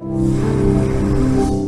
you